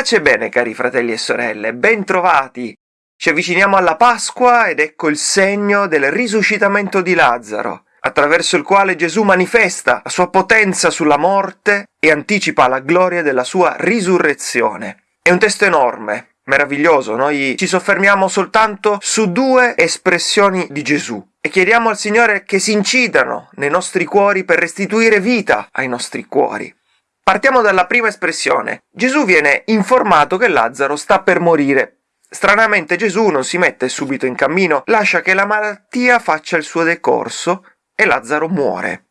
Pace e bene, cari fratelli e sorelle, ben trovati! Ci avviciniamo alla Pasqua ed ecco il segno del risuscitamento di Lazzaro, attraverso il quale Gesù manifesta la sua potenza sulla morte e anticipa la gloria della sua risurrezione. È un testo enorme, meraviglioso, noi ci soffermiamo soltanto su due espressioni di Gesù e chiediamo al Signore che si incidano nei nostri cuori per restituire vita ai nostri cuori. Partiamo dalla prima espressione. Gesù viene informato che Lazzaro sta per morire. Stranamente Gesù non si mette subito in cammino, lascia che la malattia faccia il suo decorso e Lazzaro muore.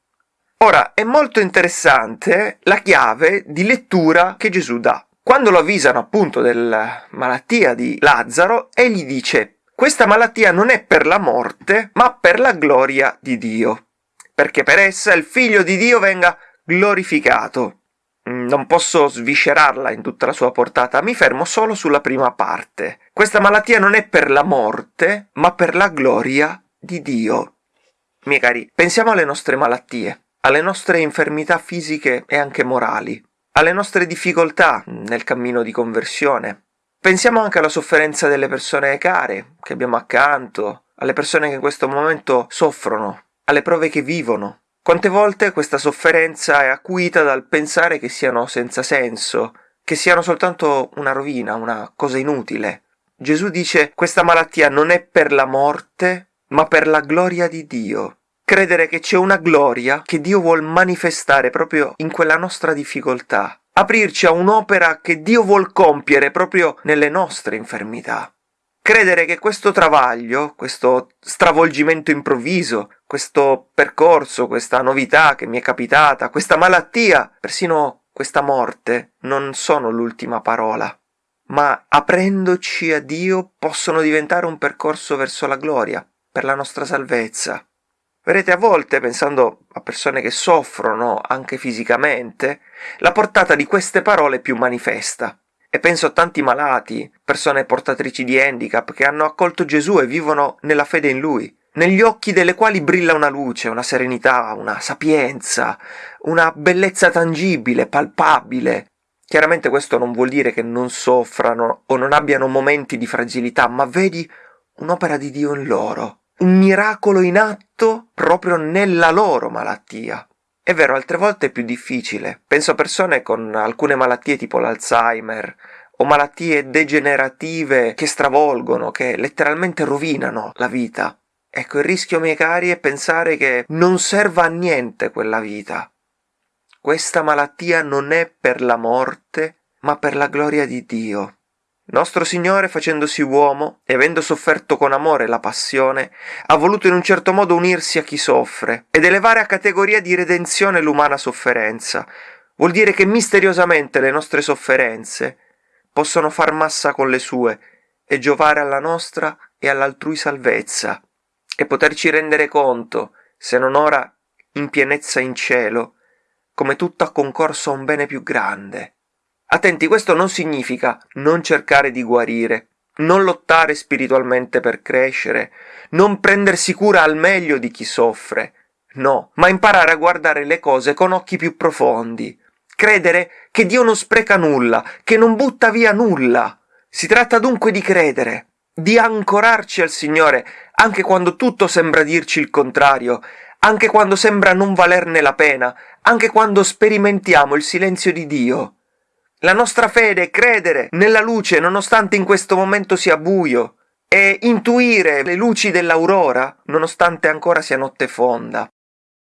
Ora è molto interessante la chiave di lettura che Gesù dà. Quando lo avvisano appunto della malattia di Lazzaro, egli dice questa malattia non è per la morte, ma per la gloria di Dio, perché per essa il figlio di Dio venga glorificato. Mm, non posso sviscerarla in tutta la sua portata, mi fermo solo sulla prima parte. Questa malattia non è per la morte, ma per la gloria di Dio. Miei cari, pensiamo alle nostre malattie, alle nostre infermità fisiche e anche morali, alle nostre difficoltà nel cammino di conversione. Pensiamo anche alla sofferenza delle persone care che abbiamo accanto, alle persone che in questo momento soffrono, alle prove che vivono, quante volte questa sofferenza è acuita dal pensare che siano senza senso, che siano soltanto una rovina, una cosa inutile. Gesù dice questa malattia non è per la morte, ma per la gloria di Dio. Credere che c'è una gloria che Dio vuol manifestare proprio in quella nostra difficoltà, aprirci a un'opera che Dio vuol compiere proprio nelle nostre infermità credere che questo travaglio, questo stravolgimento improvviso, questo percorso, questa novità che mi è capitata, questa malattia, persino questa morte, non sono l'ultima parola, ma aprendoci a Dio possono diventare un percorso verso la gloria, per la nostra salvezza. Vedete, a volte, pensando a persone che soffrono anche fisicamente, la portata di queste parole è più manifesta. E penso a tanti malati, persone portatrici di handicap che hanno accolto Gesù e vivono nella fede in Lui, negli occhi delle quali brilla una luce, una serenità, una sapienza, una bellezza tangibile, palpabile. Chiaramente questo non vuol dire che non soffrano o non abbiano momenti di fragilità, ma vedi un'opera di Dio in loro, un miracolo in atto proprio nella loro malattia. È vero, altre volte è più difficile. Penso a persone con alcune malattie tipo l'Alzheimer o malattie degenerative che stravolgono, che letteralmente rovinano la vita. Ecco, il rischio, miei cari, è pensare che non serva a niente quella vita. Questa malattia non è per la morte, ma per la gloria di Dio. Nostro Signore, facendosi uomo e avendo sofferto con amore la passione, ha voluto in un certo modo unirsi a chi soffre ed elevare a categoria di redenzione l'umana sofferenza. Vuol dire che misteriosamente le nostre sofferenze possono far massa con le sue e giovare alla nostra e all'altrui salvezza, e poterci rendere conto, se non ora in pienezza in cielo, come tutto ha concorso a un bene più grande. Attenti, questo non significa non cercare di guarire, non lottare spiritualmente per crescere, non prendersi cura al meglio di chi soffre, no, ma imparare a guardare le cose con occhi più profondi, credere che Dio non spreca nulla, che non butta via nulla. Si tratta dunque di credere, di ancorarci al Signore, anche quando tutto sembra dirci il contrario, anche quando sembra non valerne la pena, anche quando sperimentiamo il silenzio di Dio. La nostra fede è credere nella luce nonostante in questo momento sia buio e intuire le luci dell'aurora nonostante ancora sia notte fonda.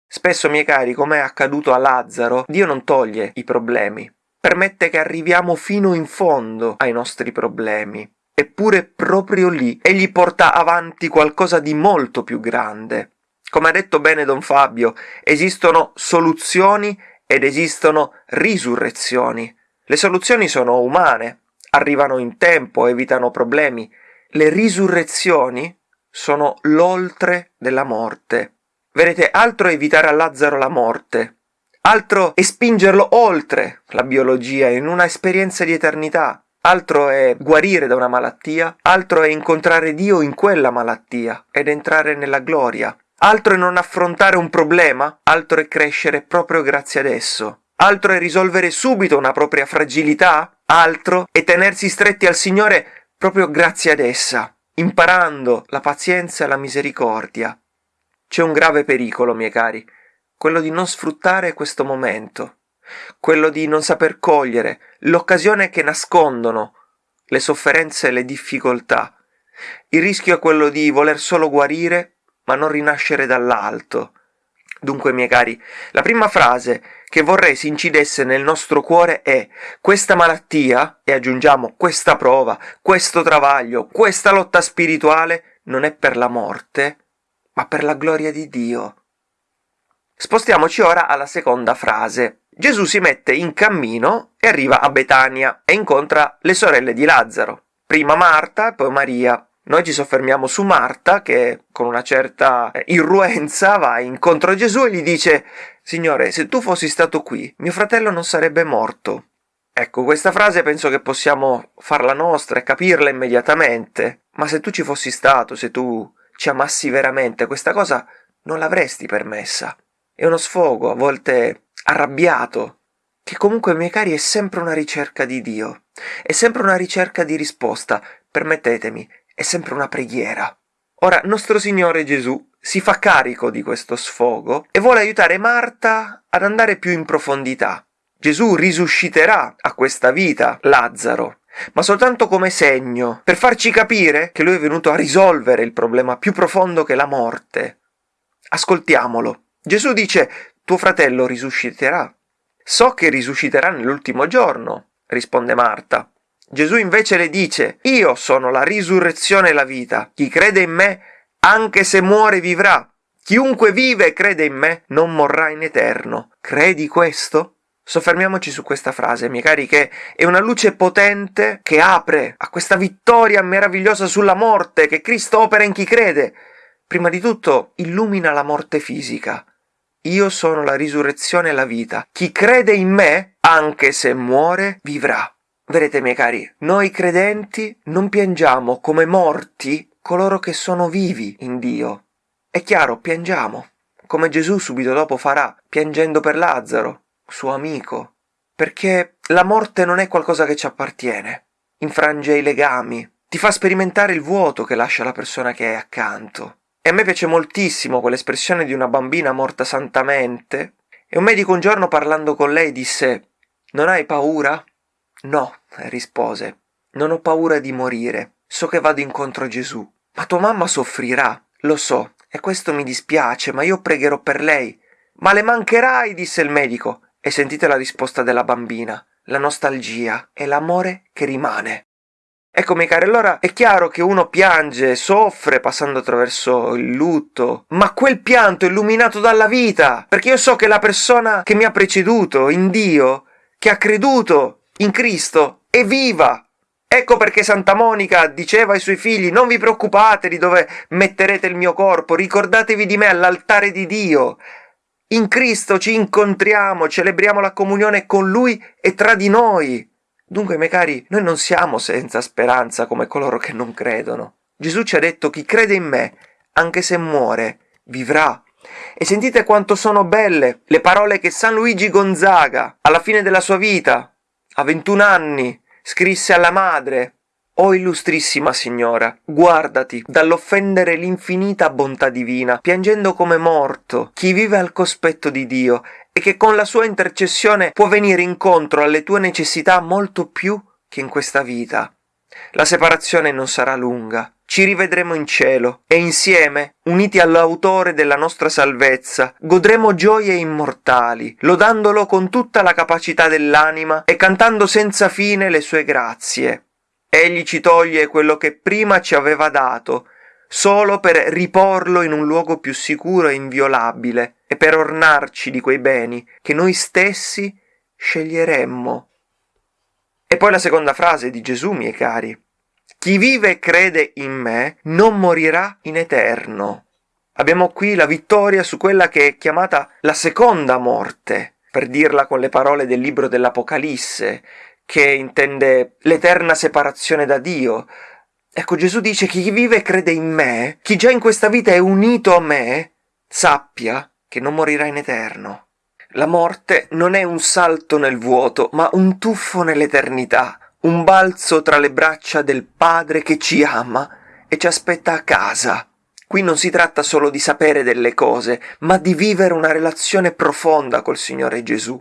Spesso, miei cari, come è accaduto a Lazzaro, Dio non toglie i problemi, permette che arriviamo fino in fondo ai nostri problemi. Eppure proprio lì egli porta avanti qualcosa di molto più grande. Come ha detto bene Don Fabio, esistono soluzioni ed esistono risurrezioni. Le soluzioni sono umane, arrivano in tempo, evitano problemi. Le risurrezioni sono l'oltre della morte. Vedete, altro è evitare a Lazzaro la morte, altro è spingerlo oltre la biologia in una esperienza di eternità, altro è guarire da una malattia, altro è incontrare Dio in quella malattia ed entrare nella gloria, altro è non affrontare un problema, altro è crescere proprio grazie ad esso, altro è risolvere subito una propria fragilità, altro è tenersi stretti al Signore proprio grazie ad essa, imparando la pazienza e la misericordia. C'è un grave pericolo, miei cari, quello di non sfruttare questo momento, quello di non saper cogliere l'occasione che nascondono le sofferenze e le difficoltà. Il rischio è quello di voler solo guarire, ma non rinascere dall'alto. Dunque, miei cari, la prima frase che vorrei si incidesse nel nostro cuore è questa malattia, e aggiungiamo questa prova, questo travaglio, questa lotta spirituale, non è per la morte, ma per la gloria di Dio. Spostiamoci ora alla seconda frase. Gesù si mette in cammino e arriva a Betania e incontra le sorelle di Lazzaro, prima Marta e poi Maria. Noi ci soffermiamo su Marta che con una certa irruenza va incontro a Gesù e gli dice Signore, se tu fossi stato qui, mio fratello non sarebbe morto. Ecco, questa frase penso che possiamo farla nostra e capirla immediatamente, ma se tu ci fossi stato, se tu ci amassi veramente, questa cosa non l'avresti permessa. È uno sfogo, a volte arrabbiato, che comunque, miei cari, è sempre una ricerca di Dio, è sempre una ricerca di risposta, permettetemi, è sempre una preghiera. Ora, nostro Signore Gesù si fa carico di questo sfogo e vuole aiutare Marta ad andare più in profondità. Gesù risusciterà a questa vita Lazzaro, ma soltanto come segno, per farci capire che lui è venuto a risolvere il problema più profondo che la morte. Ascoltiamolo. Gesù dice, tuo fratello risusciterà. So che risusciterà nell'ultimo giorno, risponde Marta. Gesù invece le dice, io sono la risurrezione e la vita. Chi crede in me, anche se muore, vivrà. Chiunque vive e crede in me, non morrà in eterno. Credi questo? Soffermiamoci su questa frase, miei cari, che è una luce potente che apre a questa vittoria meravigliosa sulla morte che Cristo opera in chi crede. Prima di tutto illumina la morte fisica, io sono la risurrezione e la vita. Chi crede in me, anche se muore, vivrà. Vedete, miei cari, noi credenti non piangiamo come morti coloro che sono vivi in Dio. È chiaro, piangiamo, come Gesù subito dopo farà, piangendo per Lazzaro, suo amico, perché la morte non è qualcosa che ci appartiene, infrange i legami, ti fa sperimentare il vuoto che lascia la persona che è accanto. E a me piace moltissimo quell'espressione di una bambina morta santamente. E un medico un giorno parlando con lei disse Non hai paura? No, rispose. Non ho paura di morire. So che vado incontro a Gesù. Ma tua mamma soffrirà. Lo so, e questo mi dispiace, ma io pregherò per lei. Ma le mancherai, disse il medico. E sentite la risposta della bambina. La nostalgia e l'amore che rimane. Ecco, miei cari, allora è chiaro che uno piange, soffre passando attraverso il lutto, ma quel pianto è illuminato dalla vita, perché io so che la persona che mi ha preceduto, in Dio, che ha creduto in Cristo, è viva. Ecco perché Santa Monica diceva ai suoi figli non vi preoccupate di dove metterete il mio corpo, ricordatevi di me all'altare di Dio. In Cristo ci incontriamo, celebriamo la comunione con Lui e tra di noi. Dunque, miei cari, noi non siamo senza speranza come coloro che non credono. Gesù ci ha detto chi crede in me, anche se muore, vivrà. E sentite quanto sono belle le parole che San Luigi Gonzaga, alla fine della sua vita, a 21 anni, scrisse alla madre. O illustrissima signora, guardati dall'offendere l'infinita bontà divina, piangendo come morto, chi vive al cospetto di Dio e che con la sua intercessione può venire incontro alle tue necessità molto più che in questa vita. La separazione non sarà lunga, ci rivedremo in cielo e insieme, uniti all'autore della nostra salvezza, godremo gioie immortali, lodandolo con tutta la capacità dell'anima e cantando senza fine le sue grazie. Egli ci toglie quello che prima ci aveva dato, solo per riporlo in un luogo più sicuro e inviolabile, e per ornarci di quei beni che noi stessi sceglieremmo. E poi la seconda frase di Gesù, miei cari. Chi vive e crede in me non morirà in eterno. Abbiamo qui la vittoria su quella che è chiamata la seconda morte, per dirla con le parole del libro dell'Apocalisse, che intende l'eterna separazione da Dio, Ecco, Gesù dice chi vive e crede in me, chi già in questa vita è unito a me, sappia che non morirà in eterno. La morte non è un salto nel vuoto, ma un tuffo nell'eternità, un balzo tra le braccia del Padre che ci ama e ci aspetta a casa. Qui non si tratta solo di sapere delle cose, ma di vivere una relazione profonda col Signore Gesù.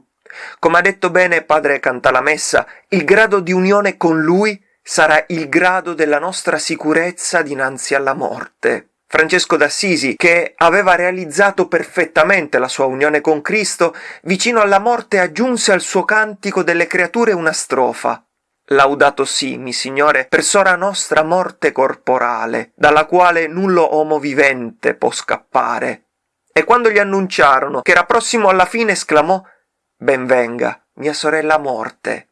Come ha detto bene Padre Cantalamessa, il grado di unione con Lui sarà il grado della nostra sicurezza dinanzi alla morte. Francesco d'Assisi, che aveva realizzato perfettamente la sua unione con Cristo, vicino alla morte aggiunse al suo cantico delle creature una strofa. Laudato simi, Signore, per sora nostra morte corporale, dalla quale nullo uomo vivente può scappare. E quando gli annunciarono che era prossimo alla fine, esclamò Ben venga, mia sorella morte.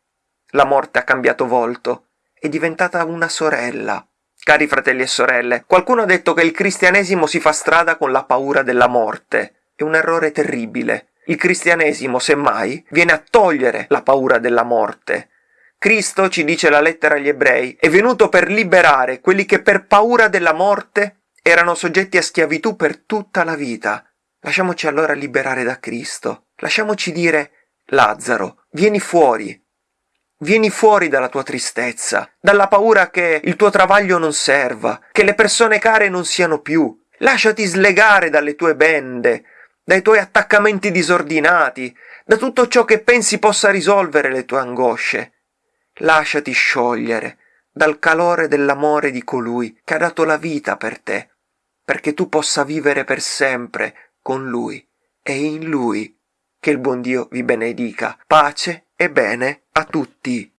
La morte ha cambiato volto, è diventata una sorella. Cari fratelli e sorelle, qualcuno ha detto che il cristianesimo si fa strada con la paura della morte. È un errore terribile. Il cristianesimo, semmai, viene a togliere la paura della morte. Cristo, ci dice la lettera agli ebrei, è venuto per liberare quelli che per paura della morte erano soggetti a schiavitù per tutta la vita. Lasciamoci allora liberare da Cristo. Lasciamoci dire Lazzaro, vieni fuori, Vieni fuori dalla tua tristezza, dalla paura che il tuo travaglio non serva, che le persone care non siano più. Lasciati slegare dalle tue bende, dai tuoi attaccamenti disordinati, da tutto ciò che pensi possa risolvere le tue angosce. Lasciati sciogliere dal calore dell'amore di colui che ha dato la vita per te, perché tu possa vivere per sempre con lui e in lui. Che il buon Dio vi benedica. Pace e bene a tutti.